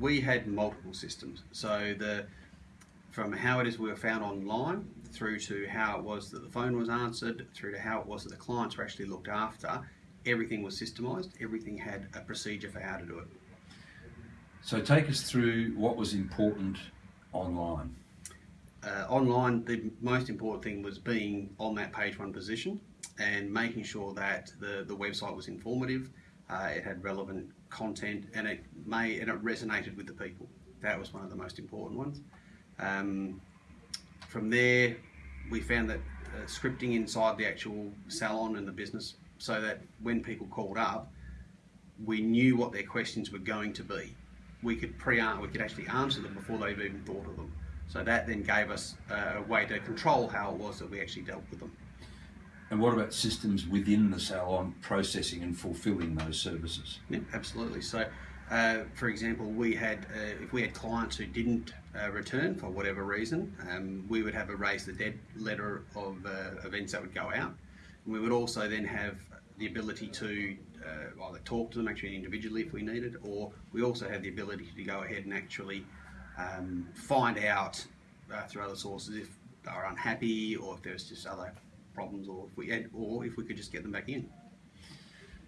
we had multiple systems. So the from how it is we were found online through to how it was that the phone was answered, through to how it was that the clients were actually looked after, everything was systemised. Everything had a procedure for how to do it. So take us through what was important online. Uh, online, the most important thing was being on that page one position and making sure that the, the website was informative, uh, it had relevant content, and it may and it resonated with the people. That was one of the most important ones. Um, from there, we found that uh, scripting inside the actual salon and the business, so that when people called up, we knew what their questions were going to be. We could pre we could actually answer them before they've even thought of them. So that then gave us uh, a way to control how it was that we actually dealt with them. And what about systems within the salon processing and fulfilling those services? Yeah, absolutely. So, uh, for example, we had uh, if we had clients who didn't uh, return for whatever reason, um, we would have a raise the dead letter of uh, events that would go out. And we would also then have the ability to uh, either talk to them actually individually if we needed, or we also have the ability to go ahead and actually um, find out uh, through other sources if they are unhappy or if there's just other problems, or if we had, or if we could just get them back in.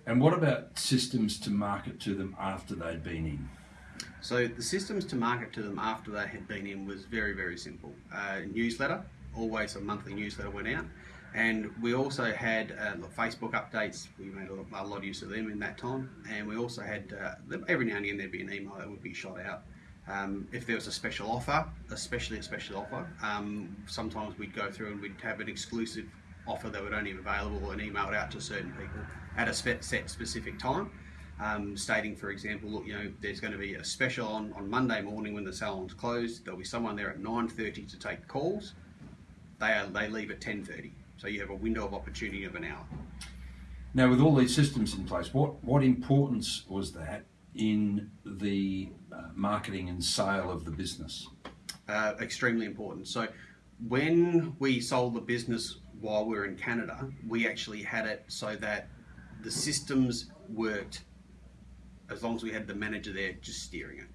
And what about systems to market to them after they'd been in? So the systems to market to them after they had been in was very, very simple. Uh, newsletter, always a monthly newsletter went out. And we also had uh, Facebook updates. We made a lot, a lot, of use of them in that time. And we also had, uh, every now and again, there'd be an email that would be shot out. Um, if there was a special offer, especially a special offer, um, sometimes we'd go through and we'd have an exclusive offer that would only be available and emailed out to certain people at a set specific time. Um, stating, for example, look, you know, there's going to be a special on, on Monday morning when the salon's closed. There'll be someone there at 9:30 to take calls. They are, they leave at 10:30, so you have a window of opportunity of an hour. Now, with all these systems in place, what what importance was that in the uh, marketing and sale of the business? Uh, extremely important. So, when we sold the business while we were in Canada, we actually had it so that the systems worked as long as we had the manager there just steering it.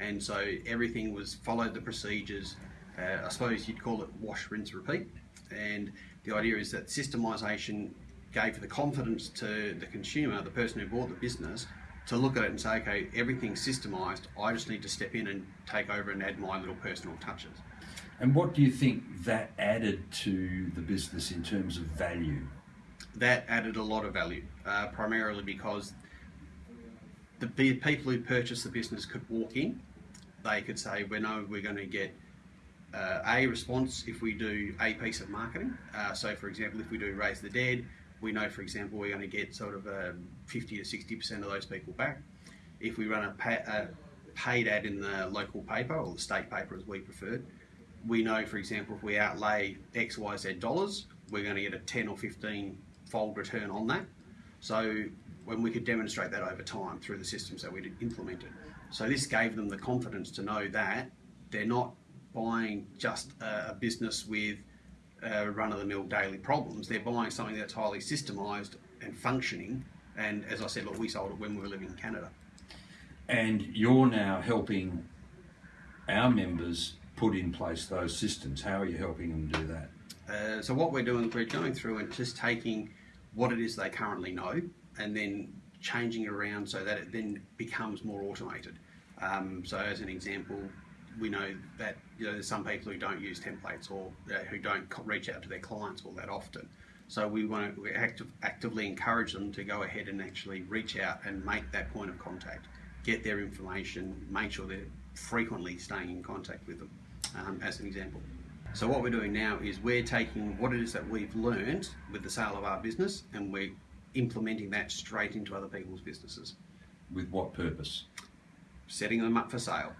And so everything was followed the procedures. Uh, I suppose you'd call it wash, rinse, repeat. And the idea is that systemization gave the confidence to the consumer, the person who bought the business, to look at it and say, okay, everything's systemized. I just need to step in and take over and add my little personal touches. And what do you think that added to the business in terms of value? That added a lot of value, uh, primarily because the people who purchased the business could walk in. They could say, "We know we're going to get uh, a response if we do a piece of marketing." Uh, so, for example, if we do raise the dead, we know, for example, we're going to get sort of um, 50 to 60 percent of those people back. If we run a, a paid ad in the local paper or the state paper, as we preferred, we know, for example, if we outlay X, Y, Z dollars, we're going to get a 10 or 15 fold return on that. So when we could demonstrate that over time through the systems that we'd implemented. So this gave them the confidence to know that they're not buying just a, business with uh, run-of-the-mill daily problems. They're buying something that's highly systemised and functioning. And as I said, look, we sold it when we were living in Canada. And you're now helping our members put in place those systems. How are you helping them do that? Uh, so what we're doing, we're going through and just taking what it is they currently know and then changing it around so that it then becomes more automated. Um, so as an example, we know that you know, there's some people who don't use templates or uh, who don't reach out to their clients all that often. So we want to active, actively encourage them to go ahead and actually reach out and make that point of contact, get their information, make sure they're frequently staying in contact with them, um, as an example. So what we're doing now is we're taking what it is that we've learned with the sale of our business and we're implementing that straight into other people's businesses. With what purpose? Setting them up for sale.